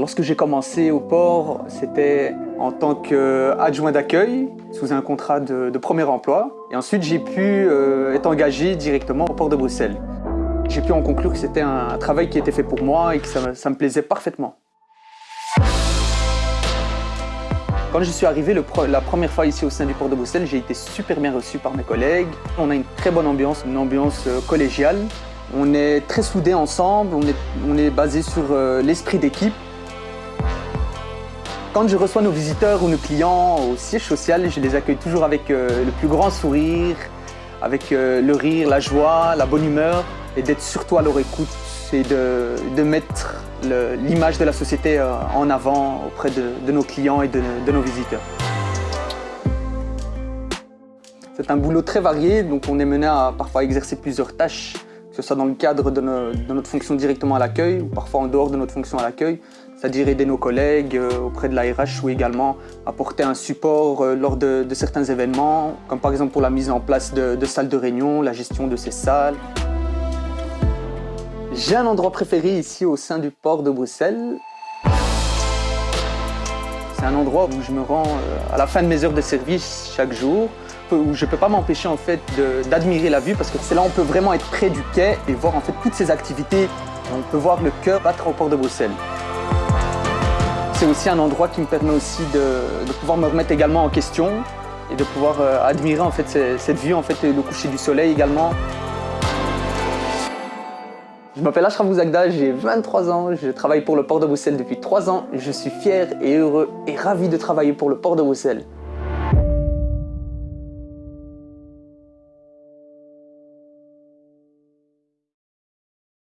Lorsque j'ai commencé au port, c'était en tant qu'adjoint d'accueil, sous un contrat de, premier emploi. Et ensuite, j'ai pu euh, être engagé directement au port de Bruxelles. J'ai pu en conclure que c'était un travail qui était fait pour moi et que ça, me plaisait parfaitement. Quand je suis arrivé la première fois ici au sein du port de Bruxelles, j'ai été super bien reçu par mes collègues. On a une très bonne ambiance, une ambiance euh, collégiale. On est très soudés ensemble, on est, on est basé sur euh, l'esprit d'équipe. Quand je reçois nos visiteurs ou nos clients au siège social, je les accueille toujours avec euh, le plus grand sourire, avec le rire, la joie, la bonne humeur et d'être surtout à leur écoute et de, de mettre l'image de la société euh, en avant auprès de, nos clients et de, nos visiteurs. C'est un boulot très varié, donc on est mené à parfois exercer plusieurs tâches, que ce soit dans le cadre de, notre fonction directement à l'accueil ou parfois en dehors de notre fonction à l'accueil, c'est-à-dire aider nos collègues euh, auprès de l'ARH ou également apporter un support euh, lors de, certains événements, comme par exemple pour la mise en place de salles de réunion, la gestion de ces salles. J'ai un endroit préféré ici au sein du port de Bruxelles. C'est un endroit où je me rends euh, à la fin de mes heures de service chaque jour, où je ne peux pas m'empêcher en fait d'admirer la vue parce que c'est là où on peut vraiment être près du quai et voir en fait toutes ces activités. On peut voir le cœur battre au port de Bruxelles. C'est aussi un endroit qui me permet aussi de, pouvoir me remettre également en question et de pouvoir euh, admirer en fait cette vue, en fait, le coucher du soleil également. Je m'appelle Ashraf Bouzagda, j'ai 23 ans, je travaille pour le port de Bruxelles depuis 3 ans. Je suis fier et heureux et ravi de travailler pour le port de Bruxelles.